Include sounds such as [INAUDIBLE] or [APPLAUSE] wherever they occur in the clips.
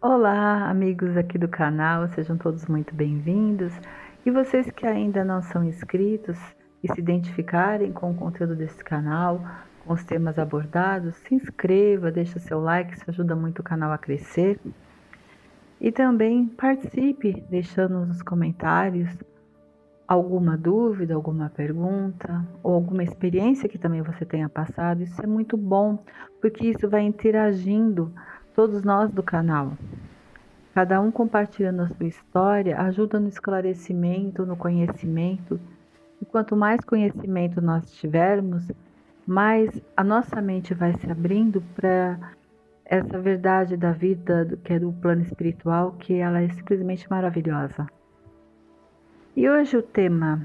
Olá, amigos aqui do canal, sejam todos muito bem-vindos. E vocês que ainda não são inscritos e se identificarem com o conteúdo desse canal, com os temas abordados, se inscreva, deixe o seu like, isso ajuda muito o canal a crescer. E também participe, deixando nos comentários alguma dúvida, alguma pergunta ou alguma experiência que também você tenha passado. Isso é muito bom, porque isso vai interagindo todos nós do canal. Cada um compartilhando a sua história ajuda no esclarecimento, no conhecimento. E quanto mais conhecimento nós tivermos, mais a nossa mente vai se abrindo para essa verdade da vida que é do plano espiritual, que ela é simplesmente maravilhosa. E hoje o tema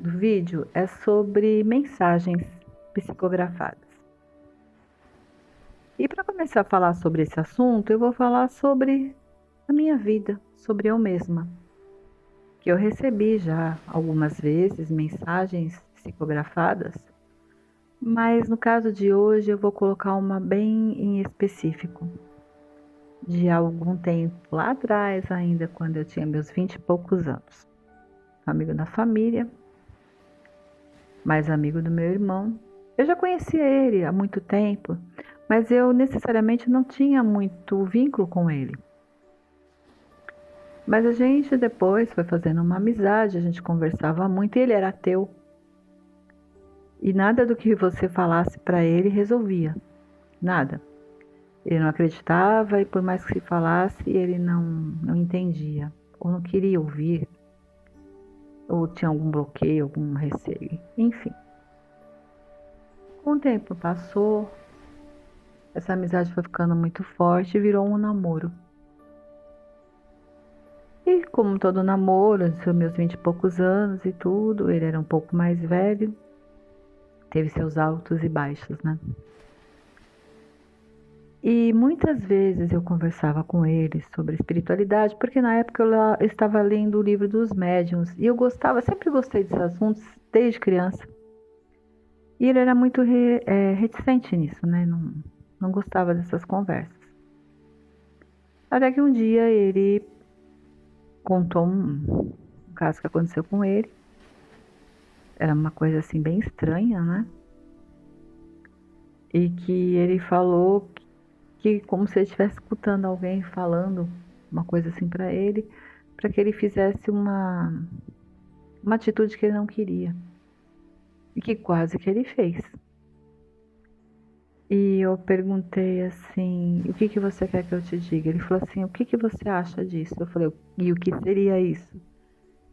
do vídeo é sobre mensagens psicografadas. E para começar a falar sobre esse assunto, eu vou falar sobre a minha vida, sobre eu mesma. Que eu recebi já algumas vezes mensagens psicografadas, mas no caso de hoje eu vou colocar uma bem em específico. De algum tempo lá atrás, ainda quando eu tinha meus vinte e poucos anos amigo da família, mais amigo do meu irmão. Eu já conhecia ele há muito tempo, mas eu necessariamente não tinha muito vínculo com ele. Mas a gente depois foi fazendo uma amizade, a gente conversava muito e ele era ateu. E nada do que você falasse para ele resolvia. Nada. Ele não acreditava e por mais que se falasse, ele não, não entendia ou não queria ouvir ou tinha algum bloqueio, algum receio, enfim. Com o tempo passou, essa amizade foi ficando muito forte e virou um namoro. E como todo namoro, seus meus vinte e poucos anos e tudo, ele era um pouco mais velho, teve seus altos e baixos, né? E muitas vezes eu conversava com ele sobre espiritualidade, porque na época eu estava lendo o livro dos médiuns e eu gostava, sempre gostei desses assuntos desde criança. E ele era muito re, é, reticente nisso, né? Não, não gostava dessas conversas. Até que um dia ele contou um, caso que aconteceu com ele. Era uma coisa assim bem estranha, né? E que ele falou que como se ele estivesse escutando alguém falando uma coisa assim para ele, para que ele fizesse uma uma atitude que ele não queria e que quase que ele fez. E eu perguntei assim, o que que você quer que eu te diga? Ele falou assim, o que que você acha disso? Eu falei, e o que seria isso?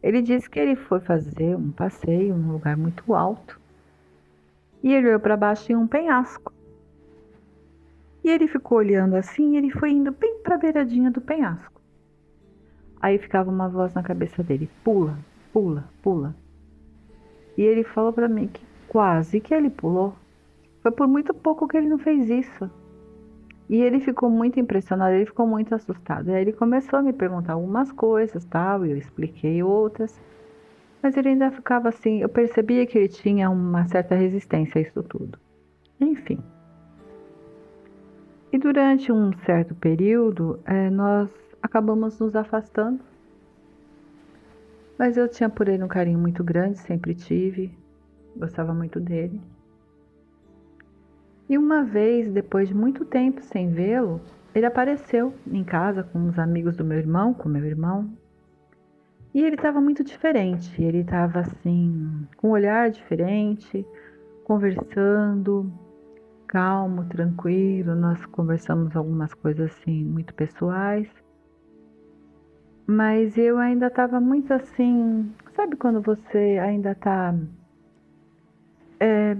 Ele disse que ele foi fazer um passeio num lugar muito alto e ele olhou para baixo em um penhasco. E ele ficou olhando assim e ele foi indo bem para a beiradinha do penhasco. Aí ficava uma voz na cabeça dele: pula, pula, pula. E ele falou para mim que quase que ele pulou. Foi por muito pouco que ele não fez isso. E ele ficou muito impressionado, ele ficou muito assustado. E aí ele começou a me perguntar algumas coisas, tal, e eu expliquei outras. Mas ele ainda ficava assim, eu percebia que ele tinha uma certa resistência a isso tudo. Enfim. E durante um certo período, é, nós acabamos nos afastando. Mas eu tinha por ele um carinho muito grande, sempre tive, gostava muito dele. E uma vez, depois de muito tempo sem vê-lo, ele apareceu em casa com uns amigos do meu irmão, com meu irmão. E ele estava muito diferente, ele estava assim, com um olhar diferente, conversando, calmo, tranquilo. Nós conversamos algumas coisas assim muito pessoais. Mas eu ainda estava muito assim, sabe quando você ainda está é,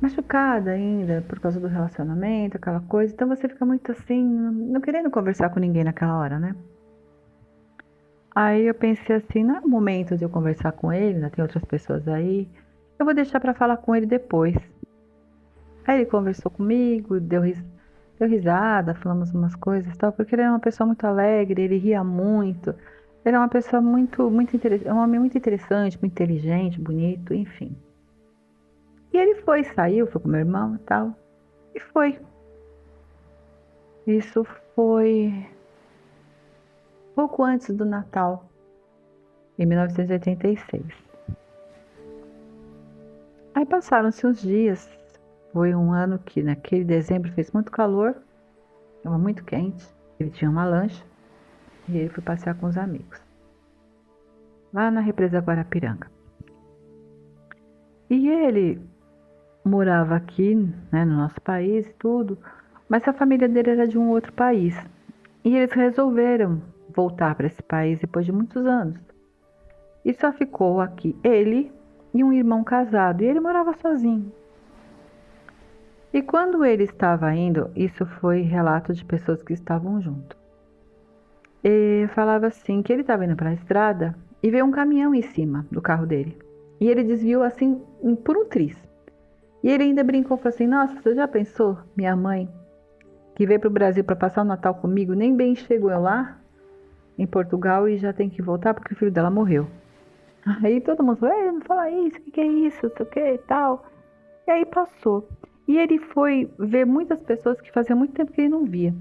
machucada ainda por causa do relacionamento, aquela coisa. Então você fica muito assim, não querendo conversar com ninguém naquela hora, né? Aí eu pensei assim, não é o momento de eu conversar com ele, ainda tem outras pessoas aí. Eu vou deixar para falar com ele depois. Aí ele conversou comigo, deu, ris deu risada, falamos umas coisas tal, porque ele era uma pessoa muito alegre, ele ria muito. Ele é uma pessoa muito, muito interessante, é um homem muito interessante, muito inteligente, bonito, enfim. E ele foi, saiu, foi com meu irmão e tal, e foi. Isso foi pouco antes do Natal, em 1986. Aí passaram-se uns dias, foi um ano que naquele dezembro fez muito calor, estava muito quente, ele tinha uma lancha e ele foi passear com os amigos, lá na represa Guarapiranga. E ele morava aqui, né, no nosso país e tudo, mas a família dele era de um outro país. E eles resolveram voltar para esse país depois de muitos anos. E só ficou aqui ele e um irmão casado, e ele morava sozinho. E quando ele estava indo, isso foi relato de pessoas que estavam junto. E falava assim que ele estava indo para a estrada e veio um caminhão em cima do carro dele. E ele desviou assim por um triz. E ele ainda brincou, falou assim: Nossa, você já pensou, minha mãe, que veio para o Brasil para passar o Natal comigo, nem bem chegou eu lá, em Portugal, e já tem que voltar porque o filho dela morreu. Aí todo mundo falou: Ei, não fala isso, o que, que é isso, o que e tal. E aí passou. E ele foi ver muitas pessoas que fazia muito tempo que ele não via.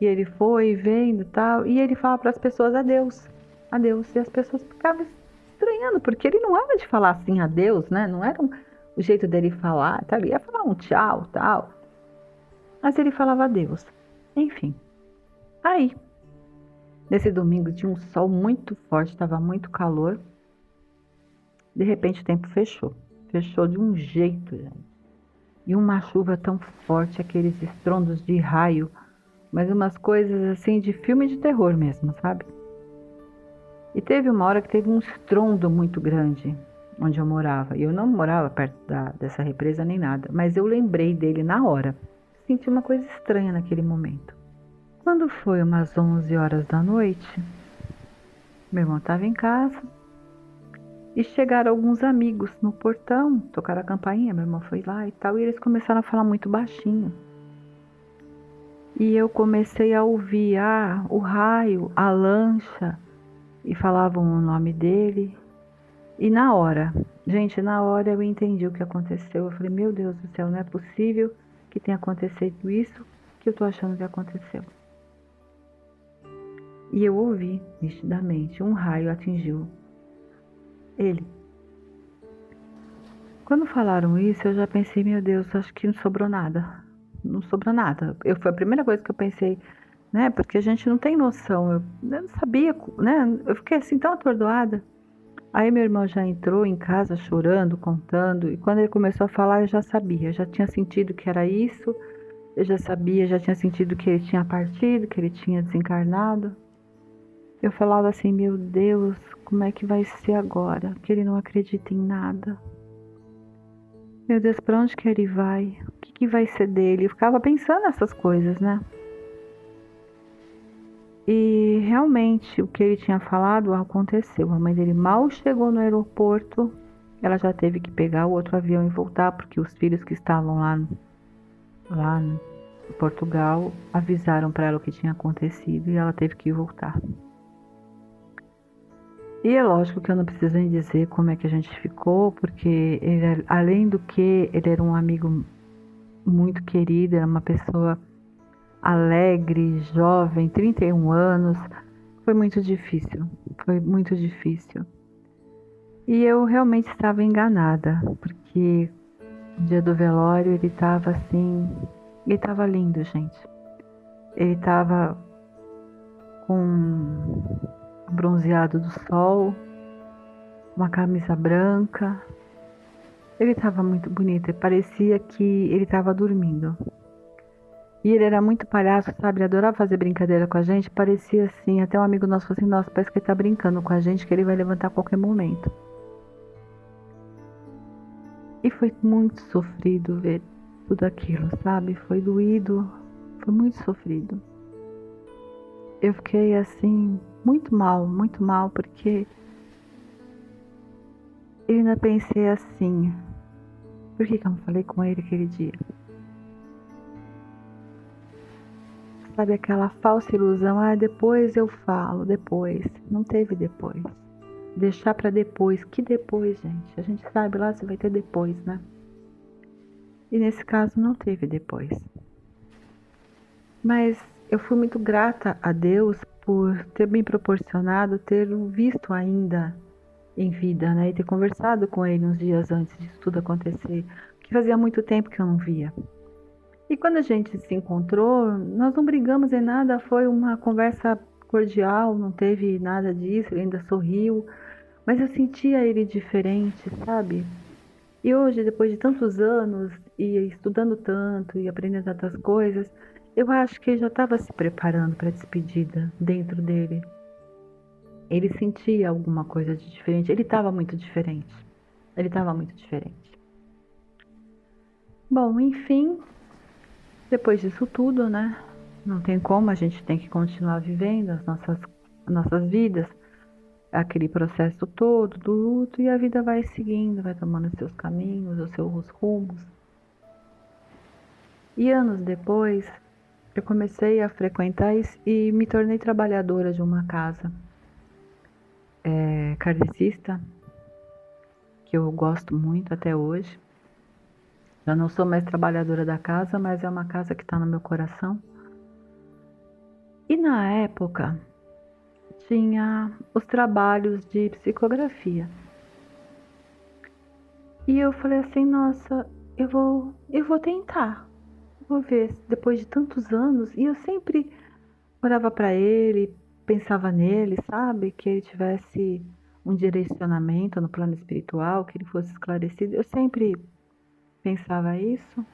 E ele foi vendo tal, e ele fala para as pessoas adeus, adeus. E as pessoas ficavam estranhando, porque ele não era de falar assim adeus, né? Não era um, o jeito dele falar, tá? ele ia falar um tchau, tal. Mas ele falava adeus. Enfim. Aí, nesse domingo tinha um sol muito forte, estava muito calor. De repente o tempo fechou. Fechou de um jeito, gente. E uma chuva tão forte, aqueles estrondos de raio, mas umas coisas assim de filme de terror mesmo, sabe? E teve uma hora que teve um estrondo muito grande onde eu morava. E eu não morava perto da, dessa represa nem nada, mas eu lembrei dele na hora. Senti uma coisa estranha naquele momento. Quando foi umas 11 horas da noite, meu irmão estava em casa e chegaram alguns amigos no portão, tocaram a campainha, meu irmão foi lá e tal, e eles começaram a falar muito baixinho. E eu comecei a ouvir ah, o raio, a lancha, e falavam o nome dele. E na hora, gente, na hora eu entendi o que aconteceu. Eu falei, meu Deus do céu, não é possível que tenha acontecido isso que eu tô achando que aconteceu. E eu ouvi nitidamente, um raio atingiu ele. Quando falaram isso, eu já pensei, meu Deus, acho que não sobrou nada. Não sobrou nada. Eu, foi a primeira coisa que eu pensei, né? Porque a gente não tem noção. Eu, eu não sabia, né? Eu fiquei assim tão atordoada. Aí meu irmão já entrou em casa chorando, contando, e quando ele começou a falar, eu já sabia, já tinha sentido que era isso, eu já sabia, já tinha sentido que ele tinha partido, que ele tinha desencarnado. Eu falava assim, meu Deus, como é que vai ser agora? Que ele não acredita em nada. Meu Deus, para onde que ele vai? O que, que vai ser dele? Eu ficava pensando nessas coisas, né? E realmente o que ele tinha falado aconteceu. A mãe dele mal chegou no aeroporto, ela já teve que pegar o outro avião e voltar, porque os filhos que estavam lá, lá em Portugal avisaram para ela o que tinha acontecido e ela teve que voltar. E é lógico que eu não preciso nem dizer como é que a gente ficou, porque ele, além do que ele era um amigo muito querido, era uma pessoa alegre, jovem, 31 anos. Foi muito difícil, foi muito difícil. E eu realmente estava enganada, porque no dia do velório ele estava assim, ele estava lindo, gente. Ele estava com bronzeado do sol, uma camisa branca. Ele estava muito bonito, parecia que ele estava dormindo. E ele era muito palhaço, sabe? Ele adorava fazer brincadeira com a gente. Parecia assim, até um amigo nosso falou assim, nossa, parece que ele tá brincando com a gente, que ele vai levantar a qualquer momento. E foi muito sofrido ver tudo aquilo, sabe? Foi doído, foi muito sofrido. Eu fiquei assim, muito mal, muito mal, porque eu ainda pensei assim, por que, que eu não falei com ele aquele dia? Sabe aquela falsa ilusão? Ah, depois eu falo, depois. Não teve depois. Deixar para depois. Que depois, gente? A gente sabe lá se vai ter depois, né? E nesse caso não teve depois. Mas eu fui muito grata a Deus por ter me proporcionado ter visto ainda em vida, né? E ter conversado com ele uns dias antes disso tudo acontecer, que fazia muito tempo que eu não via. E quando a gente se encontrou, nós não brigamos em nada, foi uma conversa cordial, não teve nada disso, ele ainda sorriu, mas eu sentia ele diferente, sabe? E hoje, depois de tantos anos e estudando tanto e aprendendo tantas coisas, eu acho que ele já estava se preparando para a despedida dentro dele. Ele sentia alguma coisa de diferente. Ele estava muito diferente. Ele estava muito diferente. Bom, enfim, depois disso tudo, né? Não tem como, a gente tem que continuar vivendo as nossas, as nossas vidas, aquele processo todo do luto, e a vida vai seguindo, vai tomando seus caminhos, os seus rumos. E anos depois, eu comecei a frequentar e me tornei trabalhadora de uma casa é, que eu gosto muito até hoje. Já não sou mais trabalhadora da casa, mas é uma casa que está no meu coração. E na época tinha os trabalhos de psicografia. E eu falei assim, nossa, eu vou, eu vou tentar. Vou ver depois de tantos anos e eu sempre orava para ele, pensava nele, sabe? Que ele tivesse um direcionamento no plano espiritual, que ele fosse esclarecido. Eu sempre pensava isso.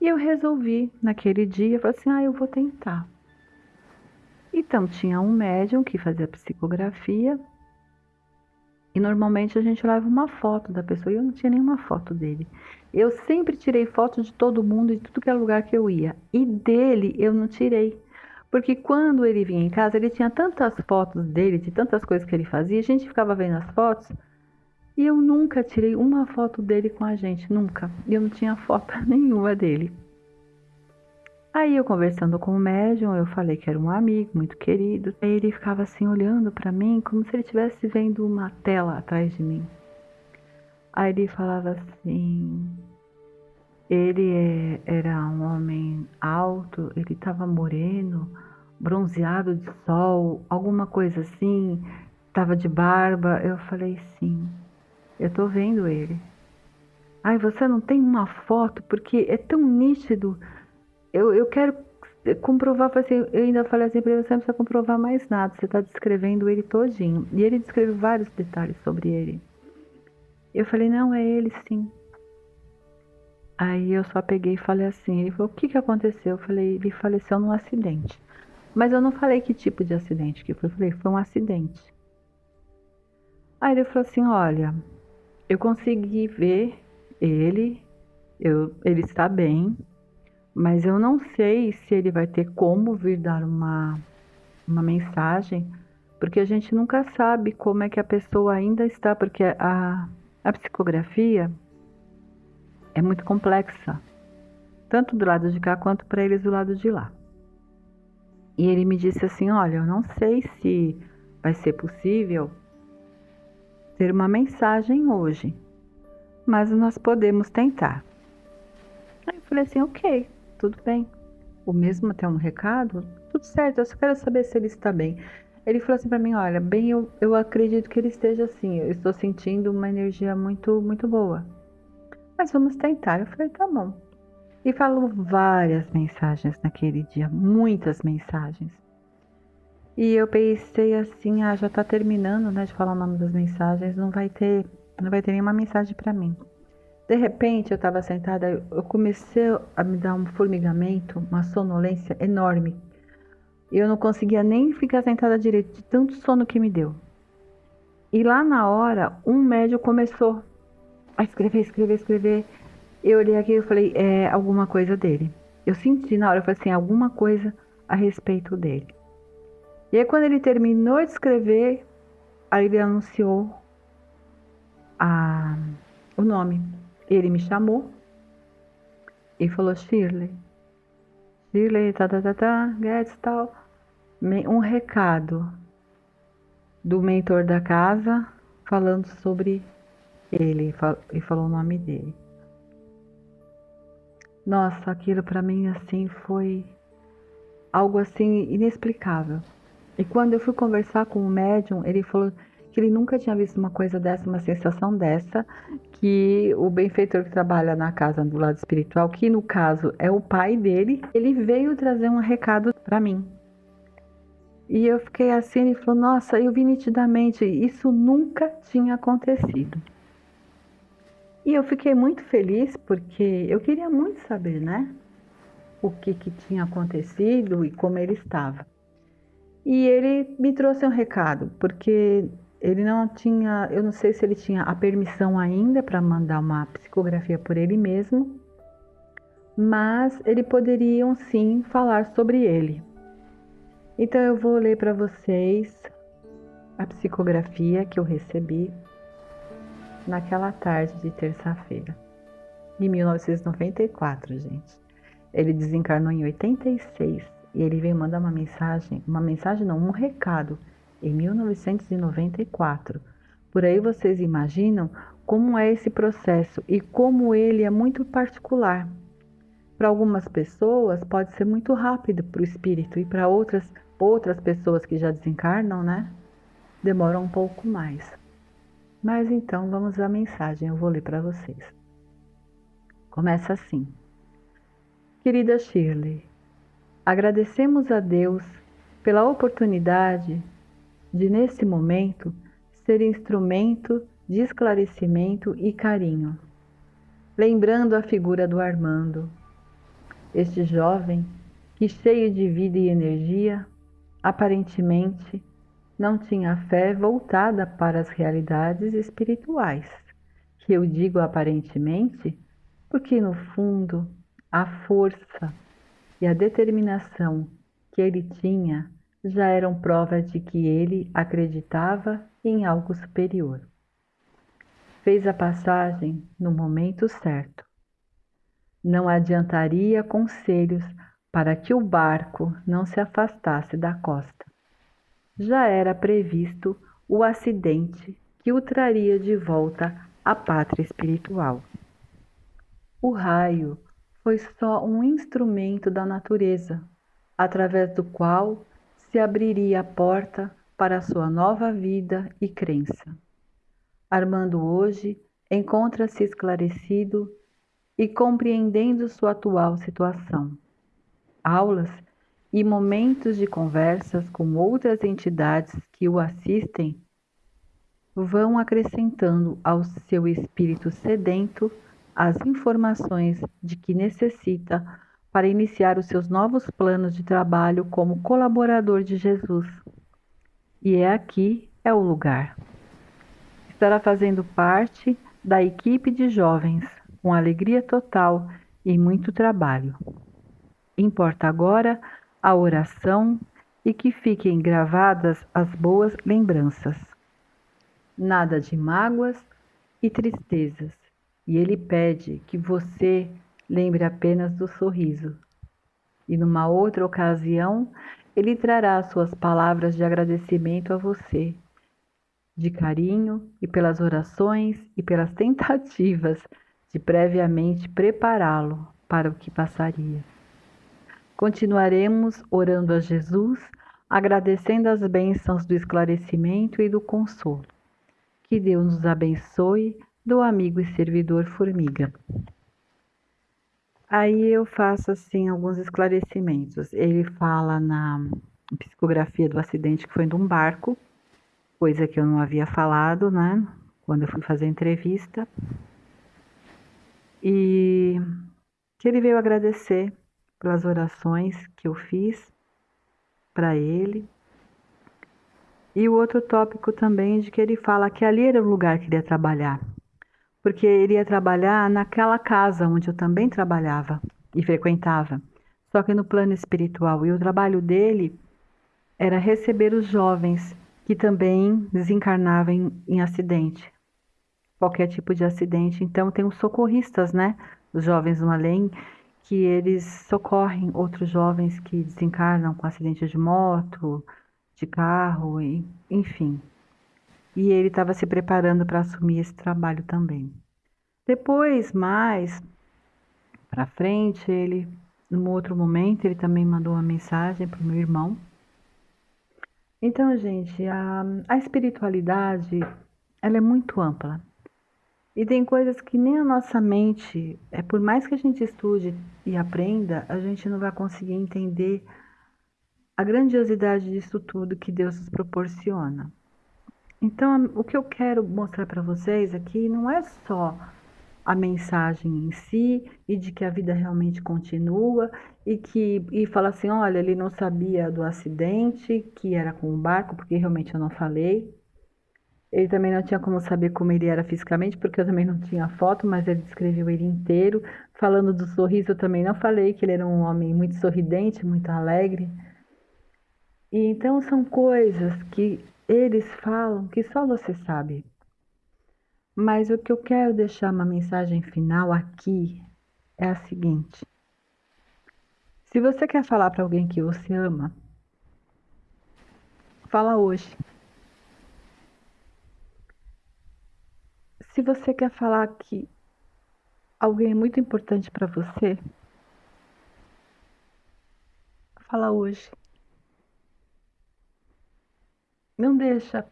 E eu resolvi, naquele dia, falei assim: ah, eu vou tentar. Então, tinha um médium que fazia psicografia. E normalmente a gente leva uma foto da pessoa. E eu não tinha nenhuma foto dele. Eu sempre tirei foto de todo mundo, de tudo que era lugar que eu ia. E dele eu não tirei. Porque quando ele vinha em casa, ele tinha tantas fotos dele, de tantas coisas que ele fazia, a gente ficava vendo as fotos e eu nunca tirei uma foto dele com a gente, nunca. Eu não tinha foto [LAUGHS] nenhuma dele. Aí eu conversando com o médium, eu falei que era um amigo muito querido. Aí ele ficava assim olhando para mim, como se ele estivesse vendo uma tela atrás de mim. Aí ele falava assim: ele é, era um homem alto, ele estava moreno, bronzeado de sol, alguma coisa assim, estava de barba. Eu falei sim, eu estou vendo ele. Ai, você não tem uma foto porque é tão nítido. Eu, eu quero comprovar, assim, eu ainda falei assim para ele, você não precisa comprovar mais nada, você está descrevendo ele todinho. E ele descreve vários detalhes sobre ele. Eu falei, não, é ele sim. Aí eu só peguei e falei assim, ele falou, o que que aconteceu? Eu falei, ele faleceu num acidente. Mas eu não falei que tipo de acidente que foi, eu falei, foi um acidente. Aí ele falou assim, olha, eu consegui ver ele, eu, ele está bem, mas eu não sei se ele vai ter como vir dar uma, uma mensagem, porque a gente nunca sabe como é que a pessoa ainda está, porque a, a psicografia é muito complexa, tanto do lado de cá quanto para eles do lado de lá. E ele me disse assim: Olha, eu não sei se vai ser possível ter uma mensagem hoje, mas nós podemos tentar. Aí eu falei assim: Ok, tudo bem. O mesmo até um recado? Tudo certo, eu só quero saber se ele está bem. Ele falou assim para mim: Olha, bem, eu, eu acredito que ele esteja assim. Eu estou sentindo uma energia muito, muito boa mas vamos tentar. Eu falei, tá bom. E falou várias mensagens naquele dia, muitas mensagens. E eu pensei assim, ah, já tá terminando, né, de falar o nome das mensagens, não vai ter, não vai ter nenhuma mensagem para mim. De repente, eu estava sentada, eu comecei a me dar um formigamento, uma sonolência enorme. Eu não conseguia nem ficar sentada direito, de tanto sono que me deu. E lá na hora, um médico começou a escrever, escrever, escrever. Eu olhei aqui e falei, é alguma coisa dele. Eu senti na hora, eu falei assim, alguma coisa a respeito dele. E aí quando ele terminou de escrever, aí ele anunciou a, o nome. Ele me chamou e falou Shirley. Shirley, tá, tá, tá, tá, Guedes, tal. Um recado do mentor da casa falando sobre ele e falou o nome dele. Nossa, aquilo para mim assim foi algo assim inexplicável. E quando eu fui conversar com o médium, ele falou que ele nunca tinha visto uma coisa dessa, uma sensação dessa, que o benfeitor que trabalha na casa do lado espiritual, que no caso é o pai dele, ele veio trazer um recado para mim. E eu fiquei assim, e falou: Nossa, eu vi nitidamente, isso nunca tinha acontecido. E eu fiquei muito feliz porque eu queria muito saber, né? O que, que tinha acontecido e como ele estava. E ele me trouxe um recado, porque ele não tinha, eu não sei se ele tinha a permissão ainda para mandar uma psicografia por ele mesmo, mas ele poderiam sim falar sobre ele. Então eu vou ler para vocês a psicografia que eu recebi naquela tarde de terça-feira, em 1994, gente. Ele desencarnou em 86 e ele veio mandar uma mensagem, uma mensagem não, um recado, em 1994. Por aí vocês imaginam como é esse processo e como ele é muito particular. Para algumas pessoas pode ser muito rápido para o espírito e para outras outras pessoas que já desencarnam, né? Demoram um pouco mais. Mas então vamos à mensagem, eu vou ler para vocês. Começa assim. Querida Shirley, agradecemos a Deus pela oportunidade de, nesse momento, ser instrumento de esclarecimento e carinho. Lembrando a figura do Armando, este jovem que, cheio de vida e energia, aparentemente não tinha fé voltada para as realidades espirituais. Que eu digo aparentemente porque, no fundo, a força e a determinação que ele tinha já eram prova de que ele acreditava em algo superior. Fez a passagem no momento certo. Não adiantaria conselhos para que o barco não se afastasse da costa já era previsto o acidente que o traria de volta à pátria espiritual. O raio foi só um instrumento da natureza, através do qual se abriria a porta para a sua nova vida e crença. Armando hoje encontra-se esclarecido e compreendendo sua atual situação. Aulas e momentos de conversas com outras entidades que o assistem vão acrescentando ao seu espírito sedento as informações de que necessita para iniciar os seus novos planos de trabalho como colaborador de Jesus. E é aqui é o lugar. Estará fazendo parte da equipe de jovens com alegria total e muito trabalho. Importa agora a oração e que fiquem gravadas as boas lembranças. Nada de mágoas e tristezas, e ele pede que você lembre apenas do sorriso. E numa outra ocasião, ele trará suas palavras de agradecimento a você, de carinho e pelas orações e pelas [LAUGHS] tentativas de previamente prepará-lo para o que passaria. Continuaremos orando a Jesus, agradecendo as bênçãos do esclarecimento e do consolo. Que Deus nos abençoe, do amigo e servidor Formiga. Aí eu faço assim alguns esclarecimentos. Ele fala na psicografia do acidente que foi de um barco, coisa que eu não havia falado, né? Quando eu fui fazer a entrevista. E que ele veio agradecer pelas orações que eu fiz para ele. E o outro tópico também de que ele fala que ali era o lugar que ele ia trabalhar, porque ele ia trabalhar naquela casa onde eu também trabalhava e frequentava, só que no plano espiritual. E o trabalho dele era receber os jovens que também desencarnavam em, em acidente, qualquer tipo de acidente. Então tem os socorristas, né? Os jovens no além que eles socorrem outros jovens que desencarnam com acidente de moto, de carro, enfim. E ele estava se preparando para assumir esse trabalho também. Depois, mais para frente, ele num outro momento, ele também mandou uma mensagem para o meu irmão. Então, gente, a, a espiritualidade, ela é muito ampla. E tem coisas que nem a nossa mente, é por mais que a gente estude e aprenda, a gente não vai conseguir entender a grandiosidade disso tudo que Deus nos proporciona. Então, o que eu quero mostrar para vocês aqui não é só a mensagem em si e de que a vida realmente continua e que e fala assim, olha, ele não sabia do acidente que era com o barco, porque realmente eu não falei. Ele também não tinha como saber como ele era fisicamente, porque eu também não tinha foto, mas ele descreveu ele inteiro. Falando do sorriso, eu também não falei que ele era um homem muito sorridente, muito alegre. E então são coisas que eles falam que só você sabe. Mas o que eu quero deixar uma mensagem final aqui é a seguinte: se você quer falar para alguém que você ama, fala hoje. Se você quer falar que alguém é muito importante para você, fala hoje. Não deixa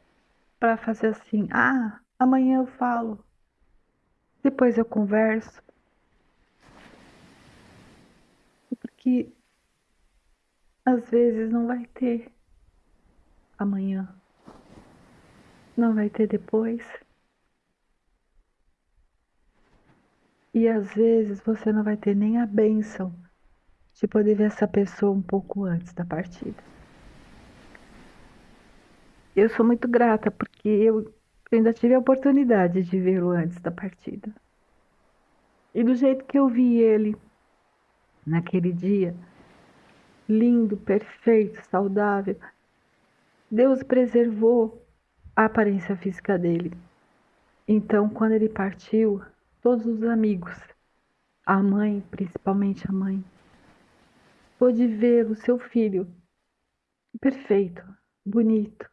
para fazer assim, ah, Amanhã eu falo. Depois eu converso. Porque às vezes não vai ter amanhã. Não vai ter depois. E às vezes você não vai ter nem a bênção de poder ver essa pessoa um pouco antes da partida. Eu sou muito grata porque eu ainda tive a oportunidade de vê-lo antes da partida. E do jeito que eu vi ele naquele dia, lindo, perfeito, saudável, Deus preservou a aparência física dele. Então, quando ele partiu, todos os amigos, a mãe, principalmente a mãe, pôde ver o seu filho perfeito, bonito,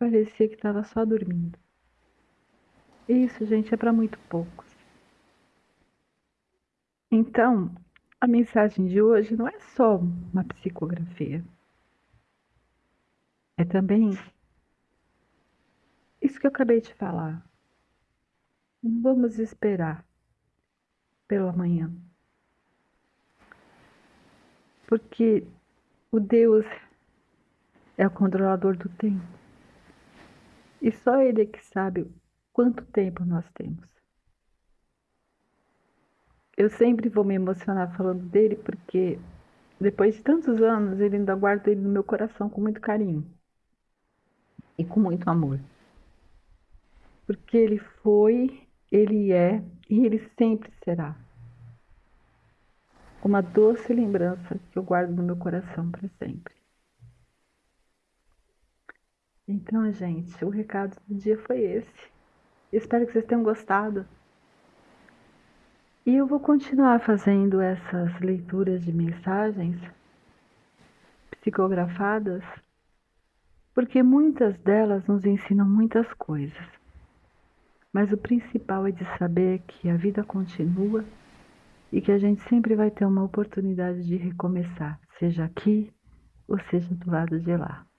parecia que estava só dormindo. Isso, gente, é para muito poucos. Então, a mensagem de hoje não é só uma psicografia. É também isso que eu acabei de falar. Não vamos esperar pelo amanhã. Porque o Deus é o controlador do tempo. E só Ele é que sabe quanto tempo nós temos. Eu sempre vou me emocionar falando dele porque depois de tantos anos ele ainda guardo ele no meu coração com muito carinho e com muito amor. Porque ele foi, ele é e ele sempre será. Uma doce lembrança que eu guardo no meu coração para sempre. Então, gente, o recado do dia foi esse. Espero que vocês tenham gostado. E eu vou continuar fazendo essas leituras de mensagens psicografadas, porque muitas delas nos ensinam muitas coisas. Mas o principal é de saber que a vida continua e que a gente sempre vai ter uma oportunidade de recomeçar, seja aqui ou seja do lado de lá.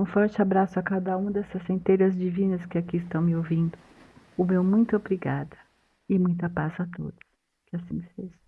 Um forte abraço a cada uma dessas centelhas divinas que aqui estão me ouvindo. O meu muito obrigada e muita paz a todos. Que assim seja.